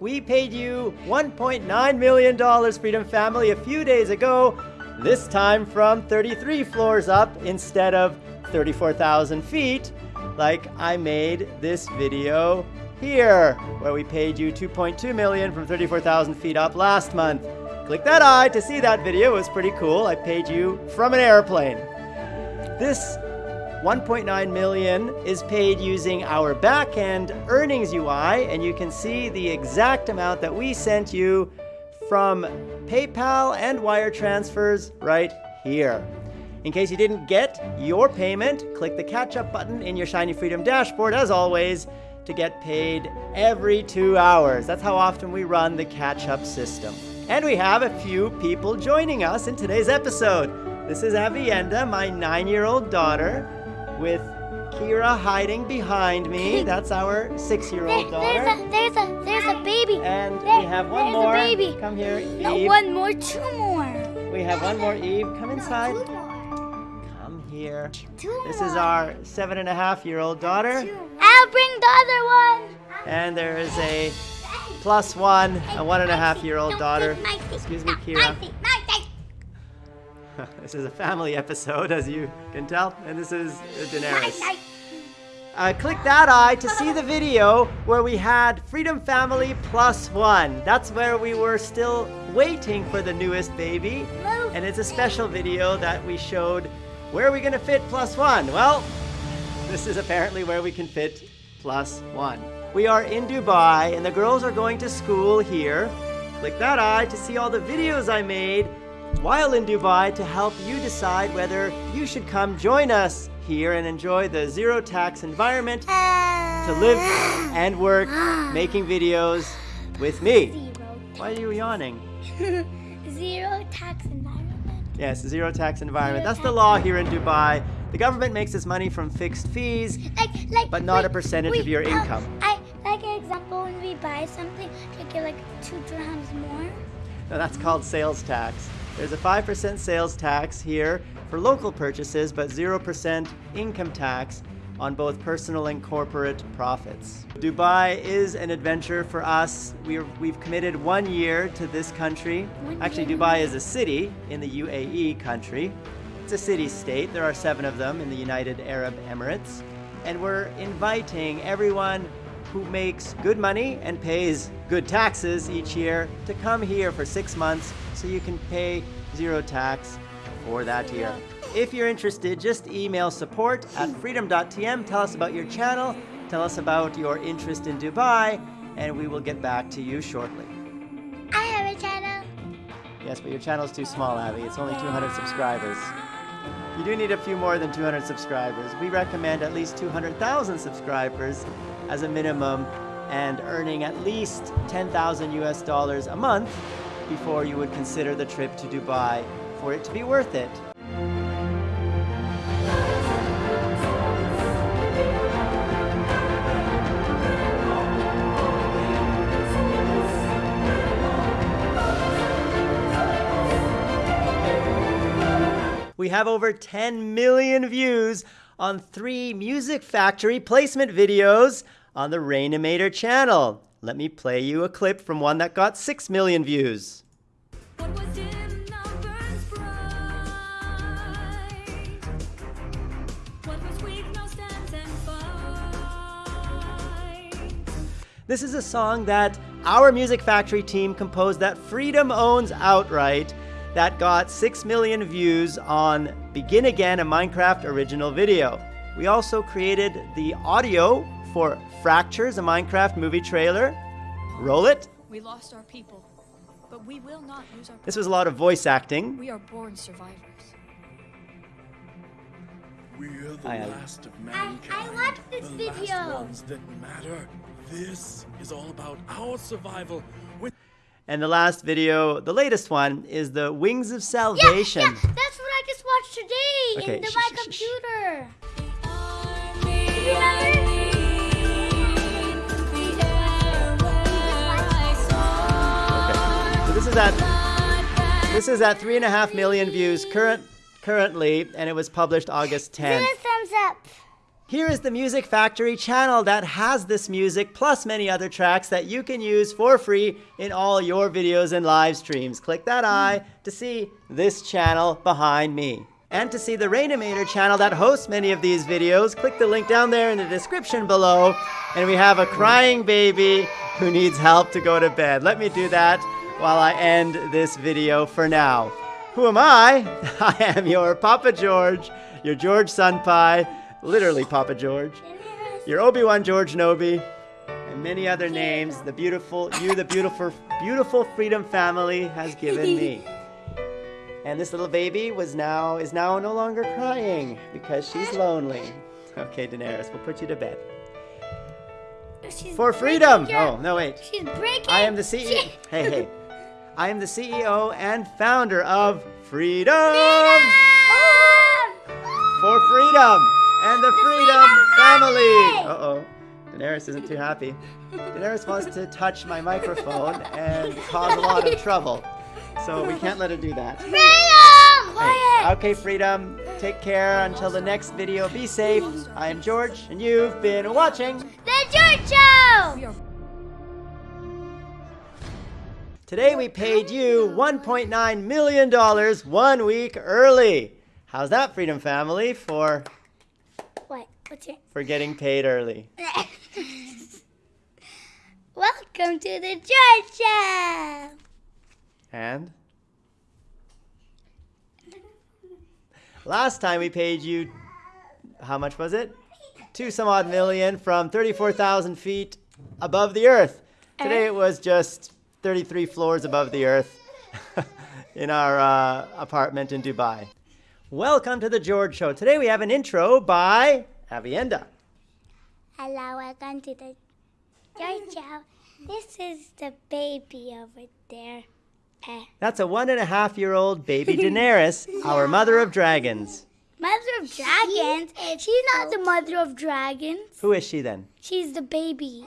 We paid you $1.9 million, Freedom Family, a few days ago, this time from 33 floors up instead of 34,000 feet, like I made this video here, where we paid you 2.2 million from 34,000 feet up last month. Click that eye to see that video, it was pretty cool. I paid you from an airplane. This 1.9 million is paid using our backend earnings UI, and you can see the exact amount that we sent you from PayPal and wire transfers right here. In case you didn't get your payment, click the catch up button in your Shiny Freedom dashboard as always to get paid every two hours. That's how often we run the catch up system. And we have a few people joining us in today's episode. This is Avienda, my nine year old daughter, with Kira hiding behind me. That's our six year old daughter. There's a, there's a, there's a baby. And There- we have one more. a baby. Come here, No, Eve. one more, two more. We have one more, Eve. Come inside. Two more. Come here. Two This is our seven and a half year old daughter. I'll bring the other one. And there is a plus one, a one and a half year old daughter. Excuse me, Kira. This is a family episode, as you can tell, and this is Daenerys. Uh, click that eye to see the video where we had Freedom Family Plus One. That's where we were still waiting for the newest baby. And it's a special video that we showed where are we going to fit Plus One? Well, this is apparently where we can fit Plus One. We are in Dubai and the girls are going to school here. Click that eye to see all the videos I made while in Dubai to help you decide whether you should come join us here and enjoy the zero tax environment to live and work making videos with me. Why are you yawning? Zero. Tax environment. Yes, zero tax environment. Zero That's the law here in Dubai. The government makes its money from fixed fees, Like, like. But not a percentage of your uh, income. I like an example when we buy something, they get like two dirhams more. No, that's called sales tax. There's a 5% sales tax here for local purchases, but 0% income tax on both personal and corporate profits. Dubai is an adventure for us. We're, we've committed one year to this country. Actually. Dubai is a city in the UAE country. It's a city state. There are seven of them in the United Arab Emirates. And we're inviting everyone who makes good money and pays good taxes each year to come here for six months so you can pay zero tax for that year. If you're interested, just email support at freedom.tm. Tell us about your channel, tell us about your interest in Dubai, and we will get back to you shortly. I have a channel. Yes, but your channel's too small, Abby. It's only 200 subscribers. You do need a few more than 200 subscribers. We recommend at least 200,000 subscribers as a minimum and earning at least 10,000 US dollars a month before you would consider the trip to Dubai for it to be worth it. We have over 10 million views on three Music Factory placement videos on the Rainimator channel. Let me play you a clip from one that got 6 million views. What was dim now burns bright. What was weak now stands and fights. This is a song that our Music Factory team composed that Freedom owns outright that got 6 million views on Begin Again, a Minecraft original video. We also created the audio for Fractures, a Minecraft movie trailer. Roll it. We lost our people, but we will not lose our. This was a lot of voice acting. We are born survivors. We're the Aye, aye. Uh, last of I, mankind. I watched this the video. last ones that matter. This is all about our survival. With And the last video, the latest one, is the Wings of Salvation. yeah, that's what I just watched today Okay, in the, my computer. Is at this is at three and a half million views current currently, and it was published August Give 10th. it a thumbs up. Here is the Music Factory channel that has this music plus many other tracks that you can use for free in all your videos and live streams. Click that eye to see this channel behind me. And to see the Rainimator channel that hosts many of these videos, click the link down there in the description below. And we have a crying baby who needs help to go to bed. Let me do that while I end this video for now. Who am I? I am your Papa George, your George Sunpai, literally Papa George, your Obi-Wan George Nobi, and many other names the beautiful you the beautiful beautiful freedom family has given me. And this little baby was now is now no longer crying because she's lonely. Okay, Daenerys, we'll put you to bed. She's For freedom! your- Oh, no wait. She's breaking. I am the CEO. She- Hey, hey. I am the CEO and founder of Freedom Ah! for Freedom and the Freedom Freedom Family. Family. Uh-oh. Daenerys isn't too happy. Daenerys wants to touch my microphone and cause a lot of trouble. So we can't let her do that. Freedom! Hey, Quiet. Okay, Freedom. Take care until the next video. Be safe. I am George, and you've been watching. The George Show. Today we paid you $1.9 million one week early. How's that, Freedom Family, for, What? What's your? for getting paid early? Welcome to the George Show. And? Last time we paid you, how much was it? Two some odd million from 34,000 feet above the earth. Today uh-huh. it was just 33 floors above the earth in our uh, apartment in Dubai. Welcome to the George Show. Today we have an intro by Avienda. Hello, welcome to the George Show. This is the baby over there. Eh. That's a one and a half year old baby Daenerys, our mother of dragons. Mother of dragons? She's not the mother of dragons. Who is she then? She's the baby.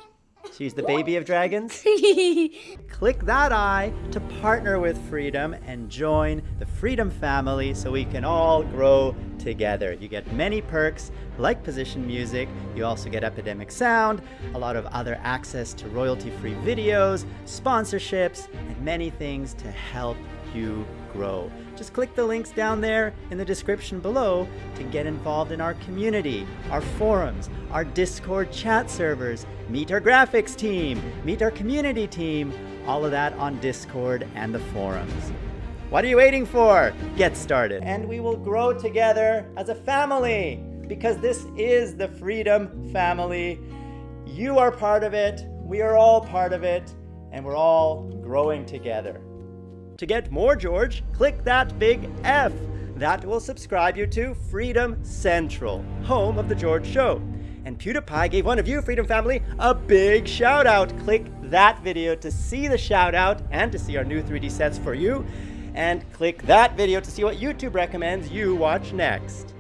She's the baby of dragons? Click that eye to partner with Freedom and join the Freedom family so we can all grow together. You get many perks like position music, you also get Epidemic Sound, a lot of other access to royalty free videos, sponsorships, and many things to help you grow. Just click the links down there in the description below to get involved in our community, our forums, our Discord chat servers, meet our graphics team, meet our community team, all of that on Discord and the forums. What are you waiting for? Get started. And we will grow together as a family because this is the Freedom Family. You are part of it, we are all part of it, and we're all growing together. To get more George, click that big F. That will subscribe you to Freedom Central, home of The George Show. And PewDiePie gave one of you, Freedom Family, a big shout out. Click that video to see the shout out and to see our new 3D sets for you. And click that video to see what YouTube recommends you watch next.